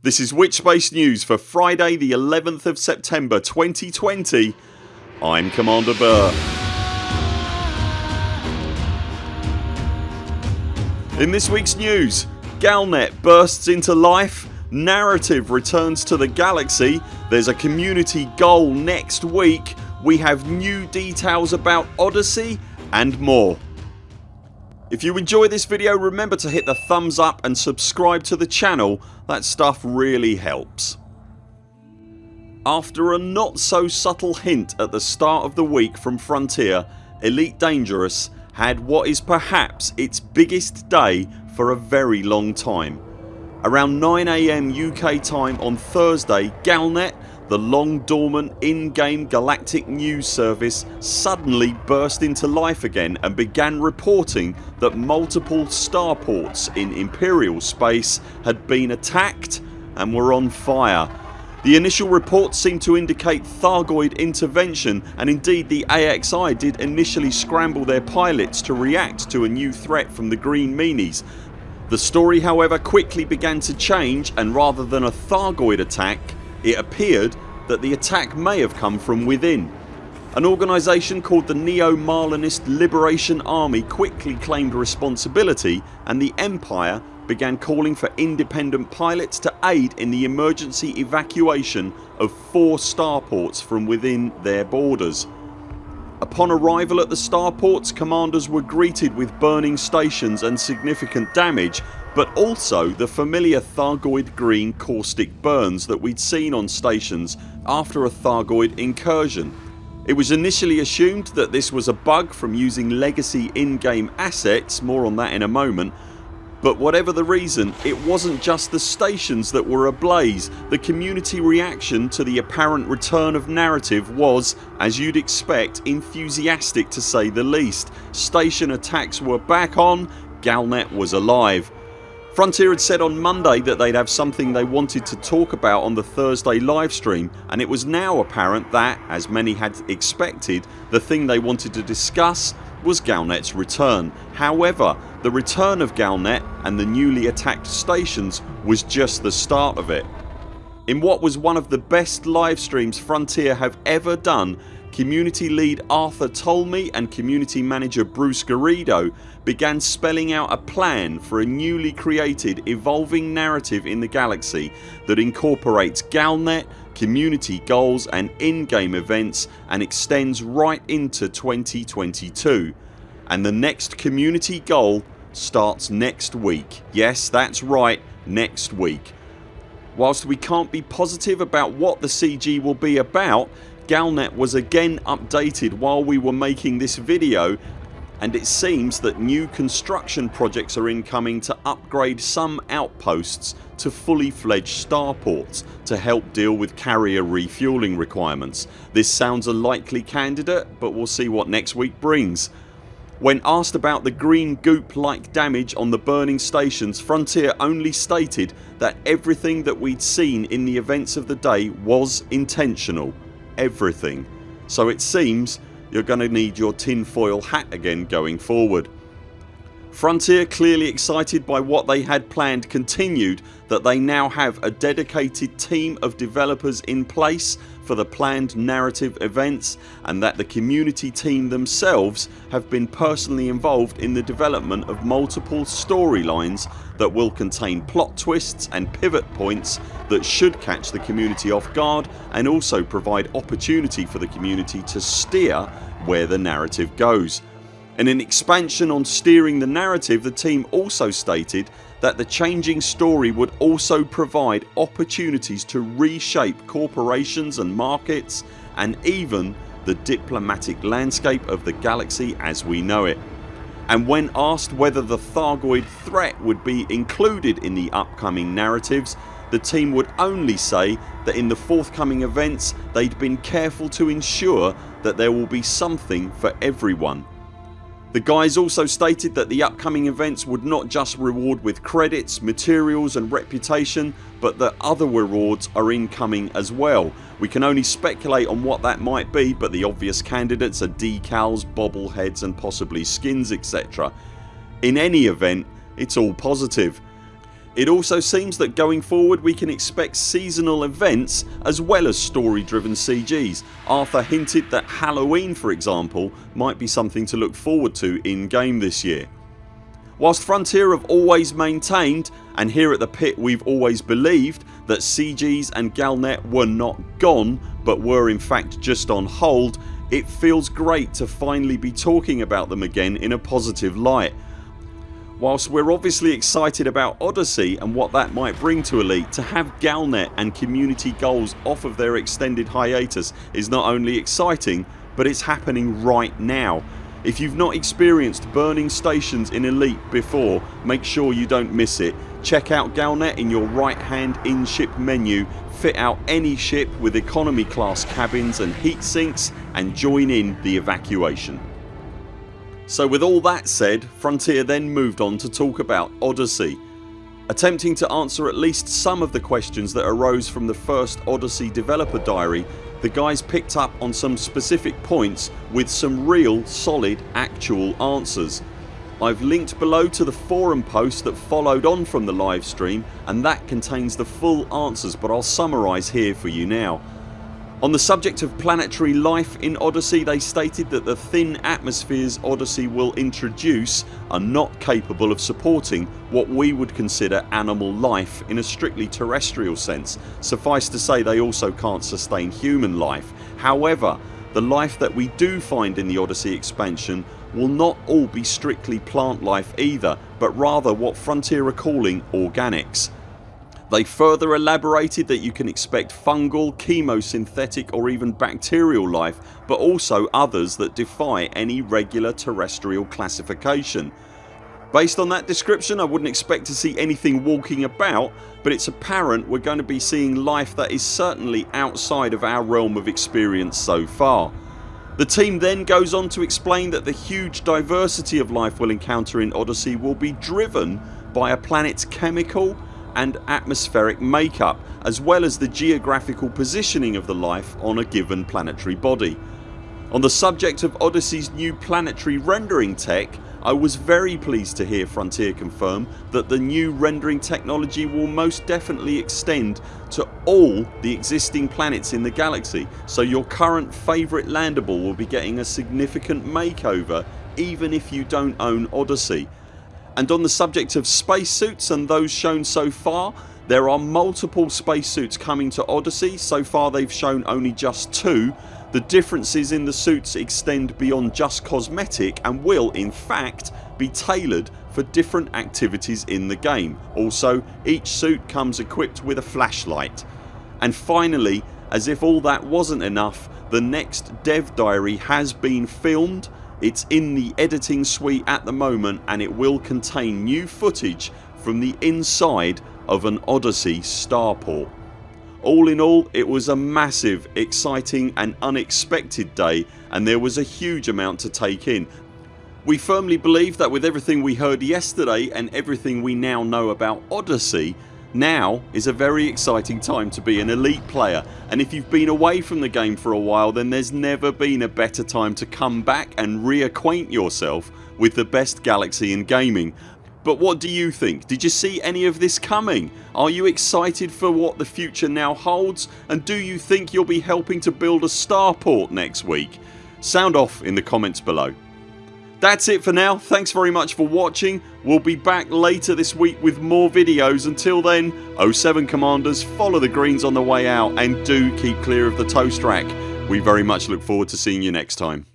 This is Witchspace News for Friday the 11th of September 2020 I'm Commander Burr. In this weeks news Galnet bursts into life, narrative returns to the galaxy, there's a community goal next week, we have new details about Odyssey and more. If you enjoy this video remember to hit the thumbs up and subscribe to the channel, that stuff really helps. After a not so subtle hint at the start of the week from Frontier Elite Dangerous had what is perhaps its biggest day for a very long time. Around 9am UK time on Thursday Galnet the long dormant in-game galactic news service suddenly burst into life again and began reporting that multiple starports in Imperial space had been attacked and were on fire. The initial reports seemed to indicate Thargoid intervention and indeed the AXI did initially scramble their pilots to react to a new threat from the green meanies. The story however quickly began to change and rather than a Thargoid attack it appeared that the attack may have come from within. An organisation called the Neo-Marlinist Liberation Army quickly claimed responsibility and the Empire began calling for independent pilots to aid in the emergency evacuation of four starports from within their borders. Upon arrival at the starports commanders were greeted with burning stations and significant damage but also the familiar Thargoid green caustic burns that we'd seen on stations after a Thargoid incursion. It was initially assumed that this was a bug from using legacy in-game assets, more on that in a moment but whatever the reason it wasn't just the stations that were ablaze. The community reaction to the apparent return of narrative was, as you'd expect, enthusiastic to say the least. Station attacks were back on, Galnet was alive. Frontier had said on Monday that they'd have something they wanted to talk about on the Thursday livestream and it was now apparent that, as many had expected, the thing they wanted to discuss was Galnet's return. However the return of Galnet and the newly attacked stations was just the start of it. In what was one of the best livestreams Frontier have ever done Community lead Arthur Tolmie and community manager Bruce Garrido began spelling out a plan for a newly created evolving narrative in the galaxy that incorporates Galnet, community goals and in-game events and extends right into 2022 and the next community goal starts next week. Yes that's right next week. Whilst we can't be positive about what the CG will be about Galnet was again updated while we were making this video and it seems that new construction projects are incoming to upgrade some outposts to fully fledged starports to help deal with carrier refuelling requirements. This sounds a likely candidate but we'll see what next week brings. When asked about the green goop like damage on the burning stations Frontier only stated that everything that we'd seen in the events of the day was intentional everything so it seems you're going to need your tinfoil hat again going forward. Frontier clearly excited by what they had planned continued that they now have a dedicated team of developers in place for the planned narrative events and that the community team themselves have been personally involved in the development of multiple storylines that will contain plot twists and pivot points that should catch the community off guard and also provide opportunity for the community to steer where the narrative goes. In an expansion on steering the narrative the team also stated that the changing story would also provide opportunities to reshape corporations and markets and even the diplomatic landscape of the galaxy as we know it. And when asked whether the Thargoid threat would be included in the upcoming narratives the team would only say that in the forthcoming events they'd been careful to ensure that there will be something for everyone the guys also stated that the upcoming events would not just reward with credits, materials and reputation but that other rewards are incoming as well. We can only speculate on what that might be but the obvious candidates are decals, bobbleheads and possibly skins etc. In any event it's all positive. It also seems that going forward we can expect seasonal events as well as story driven CGs. Arthur hinted that Halloween for example might be something to look forward to in game this year. Whilst Frontier have always maintained and here at the pit we've always believed that CGs and Galnet were not gone but were in fact just on hold it feels great to finally be talking about them again in a positive light. Whilst we're obviously excited about Odyssey and what that might bring to Elite to have Galnet and community goals off of their extended hiatus is not only exciting but it's happening right now. If you've not experienced burning stations in Elite before make sure you don't miss it. Check out Galnet in your right hand in ship menu, fit out any ship with economy class cabins and heat sinks and join in the evacuation. So with all that said Frontier then moved on to talk about Odyssey. Attempting to answer at least some of the questions that arose from the first Odyssey developer diary the guys picked up on some specific points with some real solid actual answers. I've linked below to the forum post that followed on from the live stream and that contains the full answers but I'll summarise here for you now. On the subject of planetary life in Odyssey they stated that the thin atmospheres Odyssey will introduce are not capable of supporting what we would consider animal life in a strictly terrestrial sense. Suffice to say they also can't sustain human life. However the life that we do find in the Odyssey expansion will not all be strictly plant life either but rather what Frontier are calling organics. They further elaborated that you can expect fungal, chemosynthetic or even bacterial life but also others that defy any regular terrestrial classification. Based on that description I wouldn't expect to see anything walking about but it's apparent we're going to be seeing life that is certainly outside of our realm of experience so far. The team then goes on to explain that the huge diversity of life we'll encounter in Odyssey will be driven by a planets chemical and atmospheric makeup as well as the geographical positioning of the life on a given planetary body. On the subject of Odyssey's new planetary rendering tech I was very pleased to hear Frontier confirm that the new rendering technology will most definitely extend to all the existing planets in the galaxy so your current favourite landable will be getting a significant makeover even if you don't own Odyssey and on the subject of spacesuits and those shown so far there are multiple spacesuits coming to Odyssey. So far they've shown only just two. The differences in the suits extend beyond just cosmetic and will in fact be tailored for different activities in the game. Also each suit comes equipped with a flashlight. And finally as if all that wasn't enough the next dev diary has been filmed it's in the editing suite at the moment and it will contain new footage from the inside of an Odyssey starport. All in all it was a massive, exciting and unexpected day and there was a huge amount to take in. We firmly believe that with everything we heard yesterday and everything we now know about Odyssey now is a very exciting time to be an elite player and if you've been away from the game for a while then there's never been a better time to come back and reacquaint yourself with the best galaxy in gaming. But what do you think? Did you see any of this coming? Are you excited for what the future now holds and do you think you'll be helping to build a starport next week? Sound off in the comments below. That's it for now. Thanks very much for watching. We'll be back later this week with more videos. Until then 0 7 CMDRs follow the greens on the way out and do keep clear of the toast rack. We very much look forward to seeing you next time.